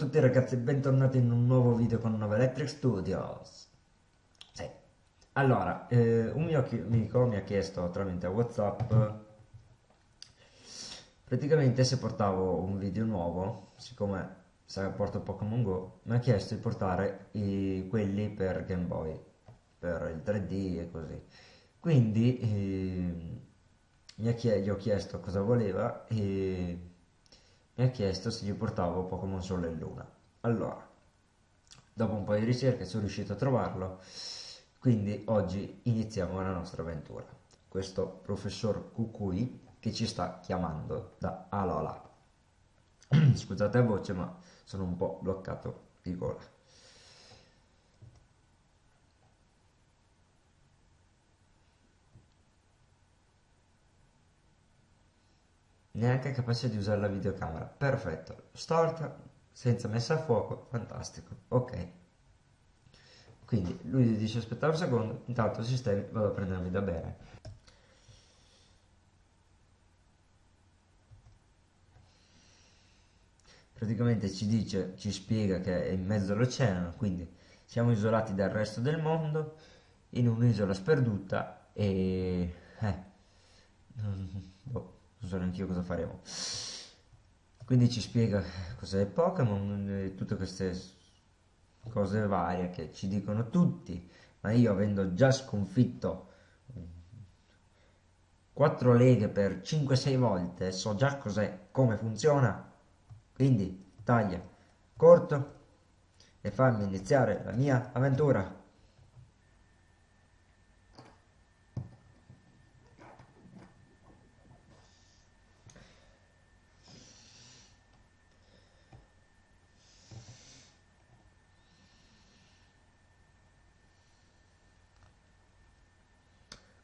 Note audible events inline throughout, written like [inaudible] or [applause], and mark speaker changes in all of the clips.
Speaker 1: E tutti ragazzi, bentornati in un nuovo video con Nova Electric Studios. Sì. Allora, eh, un mio amico mi ha chiesto tramite Whatsapp praticamente se portavo un video nuovo, siccome porto Pokémon Go, mi ha chiesto di portare i, quelli per Game Boy, per il 3D e così. Quindi eh, gli ho chiesto cosa voleva e mi ha chiesto se gli portavo Pokémon Sole e Luna. Allora, dopo un po' di ricerche sono riuscito a trovarlo, quindi oggi iniziamo la nostra avventura. Questo professor Kukui che ci sta chiamando da Alola. [clears throat] Scusate la voce, ma sono un po' bloccato di gola. Neanche capace di usare la videocamera. Perfetto, storta, senza messa a fuoco, fantastico, ok. Quindi lui dice aspettare un secondo, intanto sistemi, vado a prendermi da bere. Praticamente ci dice, ci spiega che è in mezzo all'oceano, quindi siamo isolati dal resto del mondo, in un'isola sperduta e... Eh, boh non so neanche io cosa faremo. Quindi ci spiega cos'è Pokémon e tutte queste cose varie che ci dicono tutti ma io avendo già sconfitto 4 leghe per 5-6 volte so già cos'è come funziona quindi taglia corto e fammi iniziare la mia avventura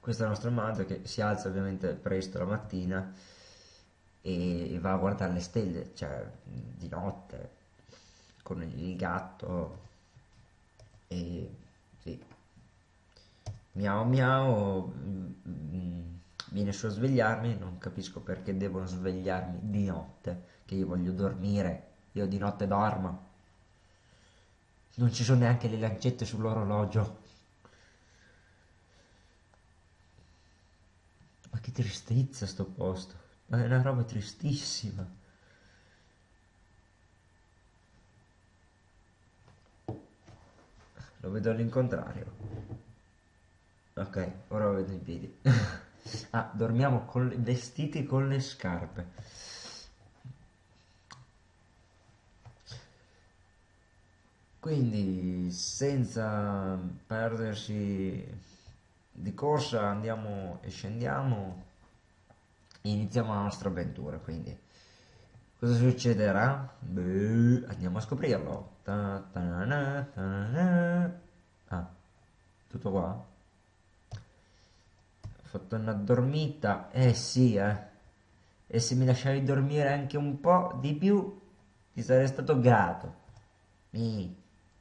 Speaker 1: questa nostra madre che si alza ovviamente presto la mattina e va a guardare le stelle, cioè di notte, con il gatto e sì. Miau miau, viene su a svegliarmi, non capisco perché devono svegliarmi di notte, che io voglio dormire, io di notte dormo. Non ci sono neanche le lancette sull'orologio. Ma che tristezza sto posto. Ma è una roba tristissima. Lo vedo all'incontrario. Ok, ora lo vedo in piedi. [laughs] ah, dormiamo con le, vestiti con le scarpe. Quindi, senza perdersi di corsa andiamo e scendiamo e iniziamo la nostra avventura quindi. Cosa succederà? Beh, andiamo a scoprirlo. Ta -ta -na, ta ah, tutto qua? ho fatto una dormita. Eh sì eh. E se mi lasciavi dormire anche un po' di più ti sarei stato grato. Mi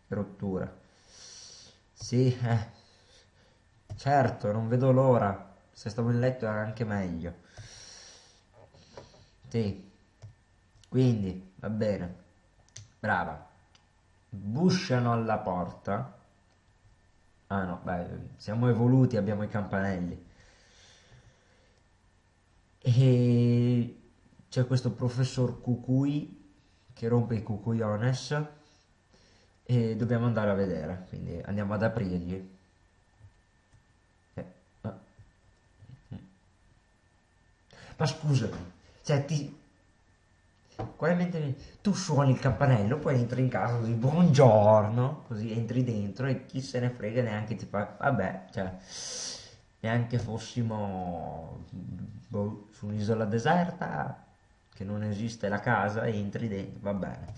Speaker 1: rottura. Sì eh Certo, non vedo l'ora. Se stavo in letto era anche meglio. Sì. Quindi, va bene. Brava. Busciano alla porta. Ah no, beh, siamo evoluti, abbiamo i campanelli. E c'è questo professor Cucui che rompe i cucuiones e dobbiamo andare a vedere, quindi andiamo ad aprirgli. Ma scusami, cioè ti... Mentre tu suoni il campanello, poi entri in casa così, buongiorno, così entri dentro e chi se ne frega neanche ti fa, vabbè, cioè, neanche fossimo boh, su un'isola deserta, che non esiste la casa, entri dentro, va bene.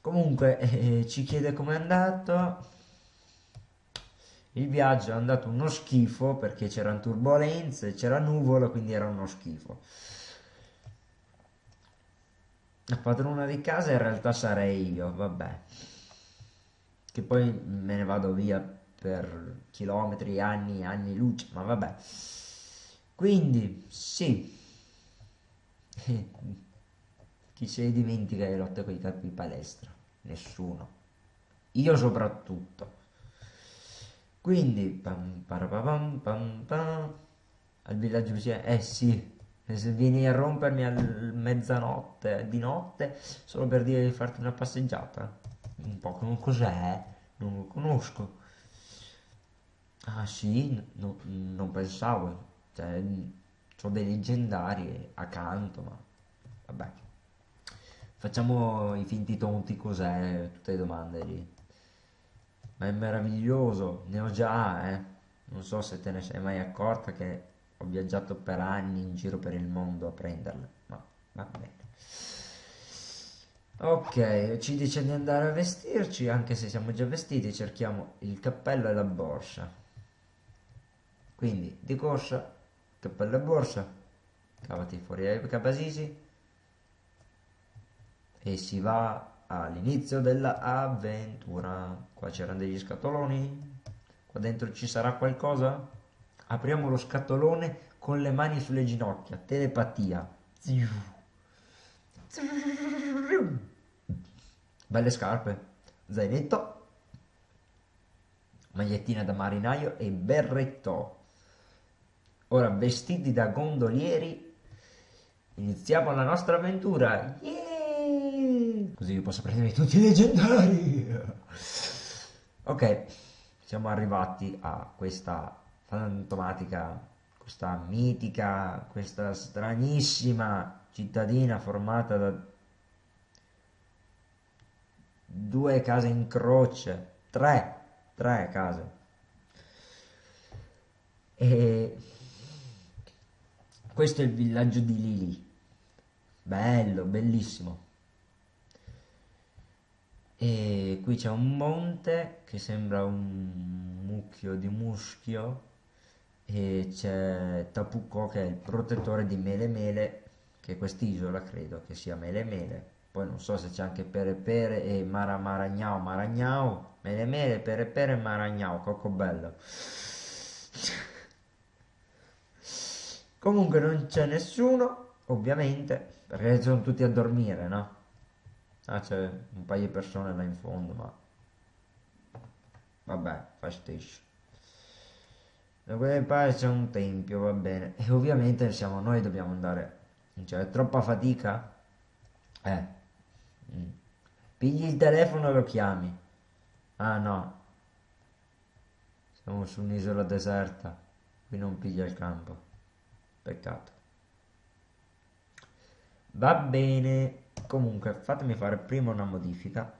Speaker 1: Comunque, eh, ci chiede com'è andato, il viaggio è andato uno schifo perché c'erano turbulenze, c'era nuvola, quindi era uno schifo. La padrona di casa in realtà sarei io, vabbè. Che poi me ne vado via per chilometri, anni, anni luce, ma vabbè. Quindi, sì. [laughs] Chi se ne dimentica le lotte con i capi di palestra? Nessuno. Io soprattutto. Quindi, pam, parapam, pam, pam, al villaggio vicino, eh sì, se vieni a rompermi a mezzanotte, di notte, solo per dire di farti una passeggiata. Un po' non cos'è, non lo conosco. Ah sì, no, non pensavo, cioè, ho dei leggendari accanto, ma vabbè. Facciamo i finti tonti cos'è, tutte le domande lì. Ma è meraviglioso, ne ho già, eh. Non so se te ne sei mai accorta che ho viaggiato per anni in giro per il mondo a prenderle, ma va bene. Ok, ci dice di andare a vestirci, anche se siamo già vestiti, cerchiamo il cappello e la borsa. Quindi, di corsa, cappello e borsa, cavati fuori ai cabasisi e si va all'inizio dell'avventura. Qua c'erano degli scatoloni, qua dentro ci sarà qualcosa? Apriamo lo scatolone con le mani sulle ginocchia, telepatia. Belle scarpe, zainetto, magliettina da marinaio e berretto. Ora vestiti da gondolieri iniziamo la nostra avventura. Yeah! Così io posso prendere tutti i leggendari. Ok, siamo arrivati a questa fantomatica, questa mitica, questa stranissima cittadina formata da due case in croce, tre, tre case. E questo è il villaggio di Lili. Bello, bellissimo. E qui c'è un monte che sembra un mucchio di muschio e c'è Tapuco che è il protettore di Mele Mele, che quest'isola credo che sia Mele Mele. Poi non so se c'è anche Pere Pere e Mara Maragnao Maragnao, Mele Mele, Pere Pere Maragnao, Coccobello. Comunque non c'è nessuno, ovviamente, perché sono tutti a dormire, no? Ah, c'è un paio di persone là in fondo, ma... Vabbè, fa stesso. Da quelle parti c'è un tempio, va bene. E ovviamente siamo noi, dobbiamo andare... Cioè, è troppa fatica? Eh. Mm. Pigli il telefono e lo chiami. Ah, no. Siamo su un'isola deserta. Qui non piglia il campo. Peccato. Va bene. Comunque, fatemi fare prima una modifica.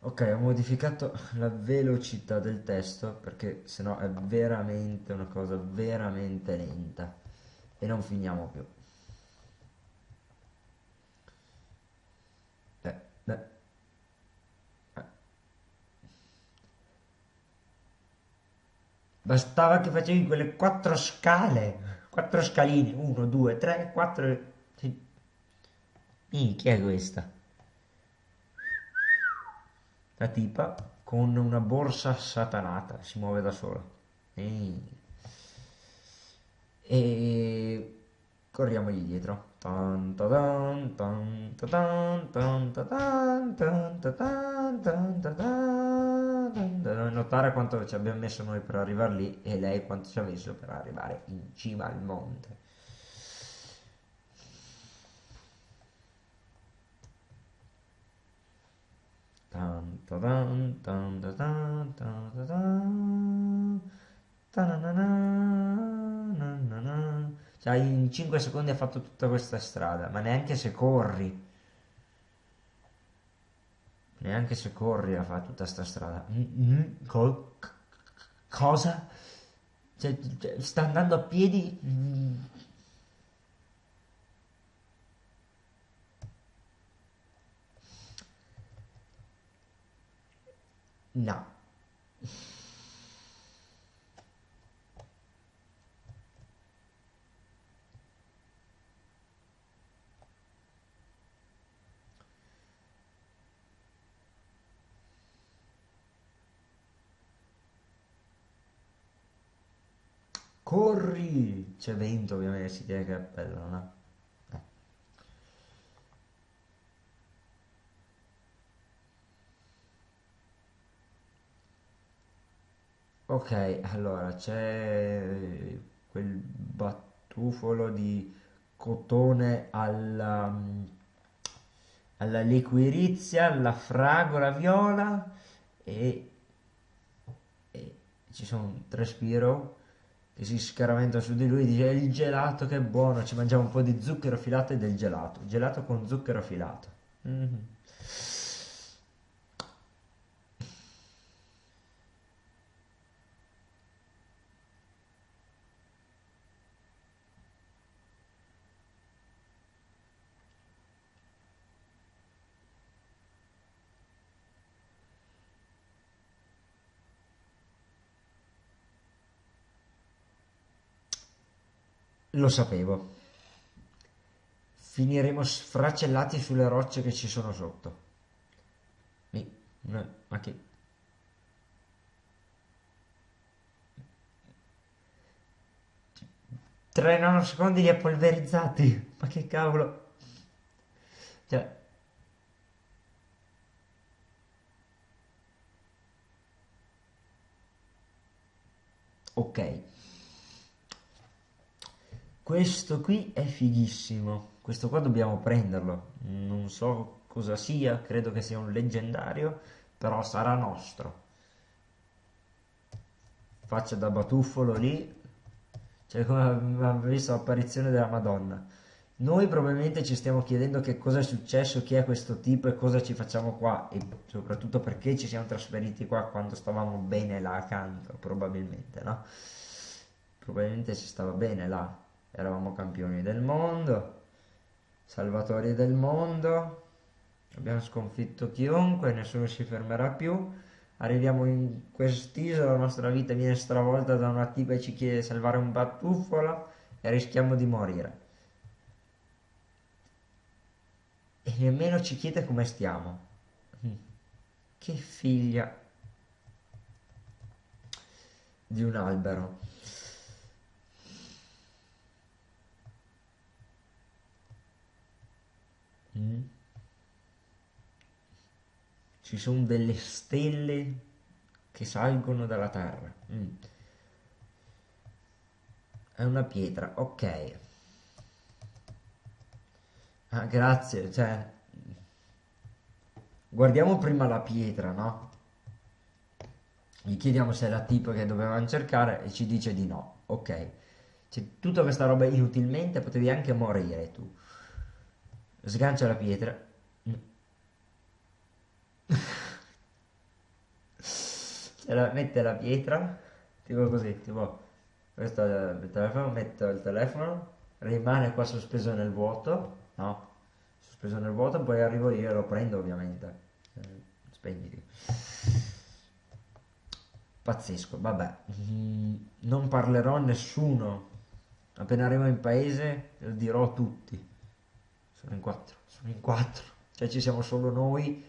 Speaker 1: Ok, ho modificato la velocità del testo perché sennò è veramente una cosa veramente lenta e non finiamo più. Eh, eh. Eh. Bastava che facevi quelle quattro scale, quattro scaline, due, tre, quattro... Sì. chi è questa? La tipa con una borsa satanata si muove da sola. E, e corriamogli dietro. Notare quanto ci abbiamo messo noi per arrivare lì e lei quanto ci ha messo per arrivare in cima al monte. Cioè in 5 secondi ha fatto tutta questa strada, ma neanche se corri. Neanche se corri a fare tutta questa strada. Mm, mm, co cosa? Cioè, cioè, sta andando a piedi? Mm. No. Corri! C'è vento ovviamente, si tiene che è bello, non è? Eh. Ok, allora c'è quel battufolo di cotone alla, alla liquirizia, alla fragola viola e, e ci sono tre spiro si scaraventa su di lui dice il gelato che buono, ci mangiamo un po' di zucchero filato e del gelato, gelato con zucchero filato. Mm -hmm. Lo sapevo. Finiremo sfracellati sulle rocce che ci sono sotto. Mi, ma che... Tre nanosecondi li ha polverizzati. Ma che cavolo. Cioè... Ok. Questo qui è fighissimo. Questo qua dobbiamo prenderlo. Non so cosa sia, credo che sia un leggendario, però sarà nostro. Faccia da batuffolo lì. Cioè come abbiamo visto l'apparizione della Madonna. Noi probabilmente ci stiamo chiedendo che cosa è successo, chi è questo tipo e cosa ci facciamo qua e soprattutto perché ci siamo trasferiti qua quando stavamo bene là accanto, probabilmente, no? Probabilmente si stava bene là eravamo campioni del mondo, salvatori del mondo, abbiamo sconfitto chiunque, nessuno si fermerà più, arriviamo in quest'isola, la nostra vita viene stravolta da una tipa che ci chiede di salvare un battufolo e rischiamo di morire. E nemmeno ci chiede come stiamo. Che figlia di un albero. Mm. Ci sono delle stelle che salgono dalla terra. Mm. È una pietra, ok. Ah, grazie, cioè... Guardiamo prima la pietra, no? Gli chiediamo se è la tipo che dovevamo cercare e ci dice di no. Ok. Cioè, tutta questa roba inutilmente potevi anche morire tu sgancia la pietra. La, mette la pietra tipo così tipo questo il telefono metto il telefono rimane qua sospeso nel vuoto no? Sospeso nel vuoto poi arrivo io e lo prendo ovviamente. Spegniti. Pazzesco vabbè. Non parlerò a nessuno. Appena arrivo in paese lo dirò a tutti sono in quattro, sono in quattro. Cioè ci siamo solo noi,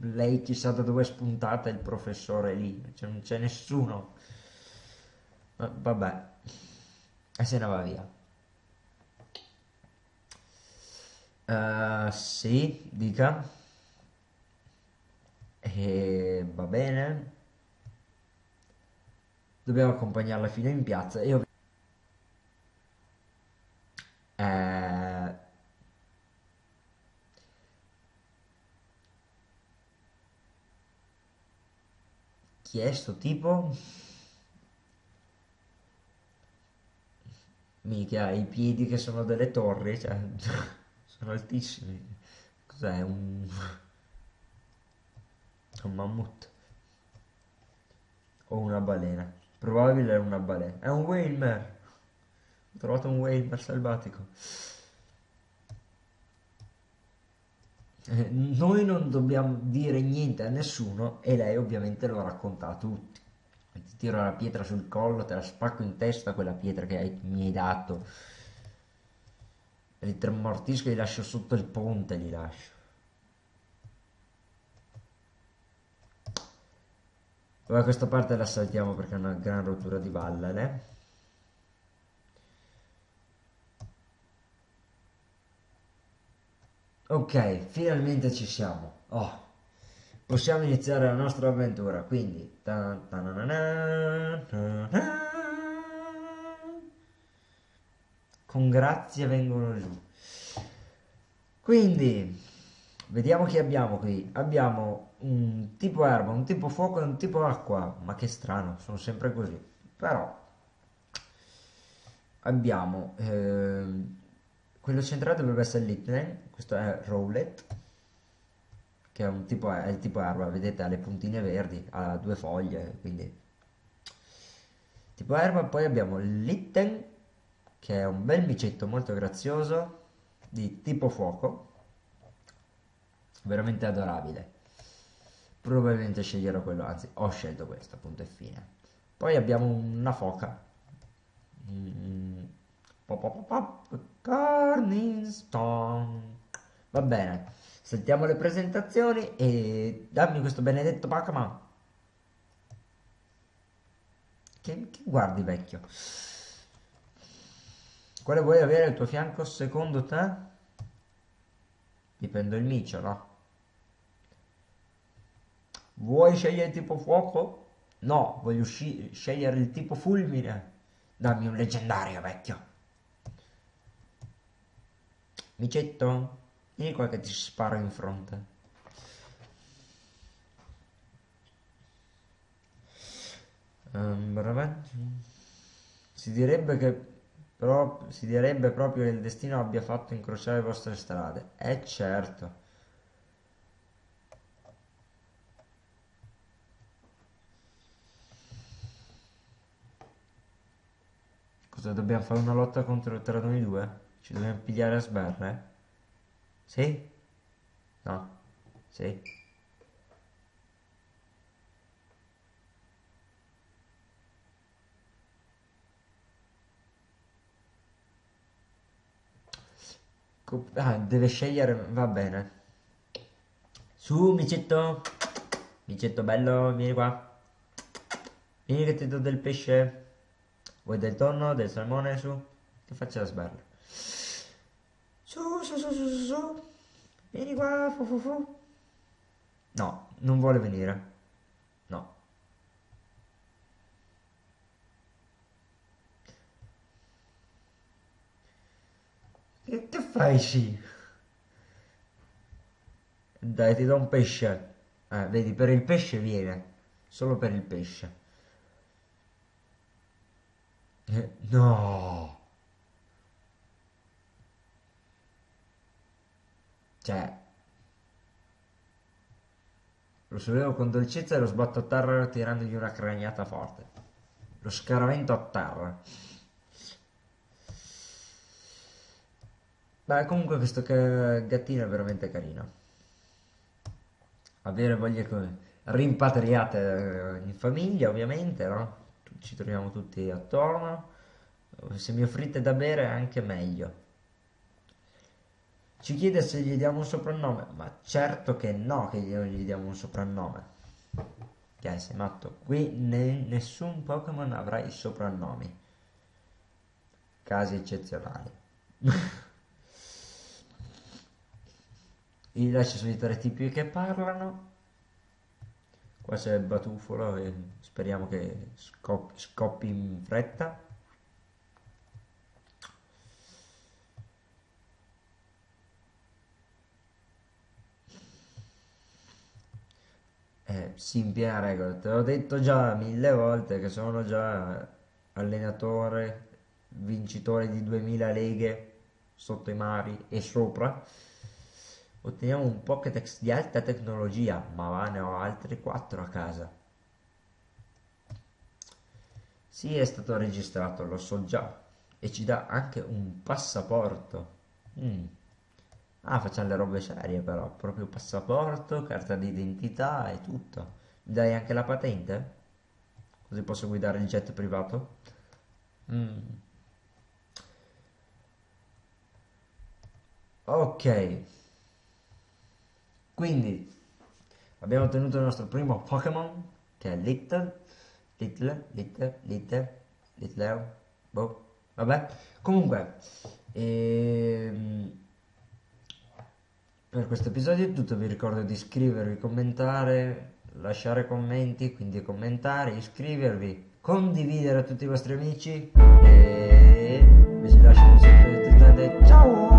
Speaker 1: lei chissà da dove è spuntata, il professore lì, cioè non c'è nessuno. Vabbè, e se ne va via. Uh, sì, dica. E va bene. Dobbiamo accompagnarla fino in piazza e io... Eh, chiesto tipo? Mica i piedi che sono delle torri cioè [laughs] sono altissimi. Cos'è un [laughs] un mammut? O una balena. Probabile è una balena. È un whale ho trovato un whale selvatico Eh, noi non dobbiamo dire niente a nessuno e lei ovviamente lo racconta a tutti. Ti tiro la pietra sul collo, te la spacco in testa quella pietra che hai, mi hai dato. Li tremortisco e li lascio sotto il ponte, li lascio. Ora questa parte la saltiamo perché è una gran rottura di balle, eh? Ok, finalmente ci siamo. Oh, possiamo iniziare la nostra avventura. Quindi, con grazia vengono giù. Quindi, vediamo chi abbiamo qui. Abbiamo un tipo erba, un tipo fuoco e un tipo acqua. Ma che strano, sono sempre così. Però, abbiamo... Eh, quello centrale dovrebbe essere Litnen, questo è Rowlet, che è, un tipo, è il tipo erba, vedete ha le puntine verdi, ha due foglie, quindi tipo erba. Poi abbiamo Litten, che è un bel micetto molto grazioso, di tipo fuoco, veramente adorabile. Probabilmente sceglierò quello, anzi ho scelto questo, punto e fine. Poi abbiamo una foca. Mm Corningstone. Va bene, sentiamo le presentazioni e dammi questo benedetto Pokémon. Che, che guardi vecchio? Quale vuoi avere al tuo fianco secondo te? Dipende il no? Vuoi scegliere il tipo fuoco? No, voglio scegliere il tipo fulmine. Dammi un leggendario, vecchio. Micetto, vieni qua che ti sparo in fronte. Um, si direbbe che però si direbbe proprio che il destino abbia fatto incrociare le vostre strade. Eh certo. Cosa dobbiamo fare una lotta contro tra noi due? Ci dobbiamo pigliare a sberle? Sì? No? Sì? Ah, deve scegliere, va bene. Su, micetto. Micetto bello, vieni qua. Vieni che ti do del pesce. Vuoi del tonno, del salmone, su? Ti faccio la sberla. Su, su, su, su, su. Vieni qua, fu, fu, fu. No, non vuole venire. No. Che, che fai, sì? Dai, ti do un pesce. Eh, vedi, per il pesce viene. Solo per il pesce. Eh, no. Cioè, lo sollevo con dolcezza e lo sbatto a terra tirandogli una craniata forte. Lo scaravento a terra. Beh, comunque questo gattino è veramente carino. Avere voglie rimpatriate in famiglia, ovviamente, no? Ci troviamo tutti attorno. Se mi offrite da bere, anche meglio. Ci chiede se gli diamo un soprannome, ma certo che no che gli diamo un soprannome. Che sei matto? Qui ne, nessun Pokémon avrà i soprannomi. Casi eccezionali. [laughs] I là ci sono i tre tipi che parlano. Qua c'è il batufolo e speriamo che scoppi, scoppi in fretta. Eh, in piena regola, te l'ho detto già mille volte che sono già allenatore, vincitore di 2000 leghe sotto i mari e sopra. Otteniamo un Pokédex di alta tecnologia, ma ne ho altri 4 a casa. Sì, è stato registrato, lo so già. E ci dà anche un passaporto. Mm. Ah, facciamo le robe serie però, proprio passaporto, carta d'identità e tutto. Mi dai anche la patente? Così posso guidare il jet privato? Mm. Ok. Quindi abbiamo ottenuto il nostro primo Pokémon che è Little, Little, Little, Little, Little, boh, vabbè. Comunque, ehm, Per questo episodio è tutto, vi ricordo di iscrivervi, commentare, lasciare commenti, quindi commentare, iscrivervi, condividere a tutti i vostri amici e vi lascio un saluto. Ciao!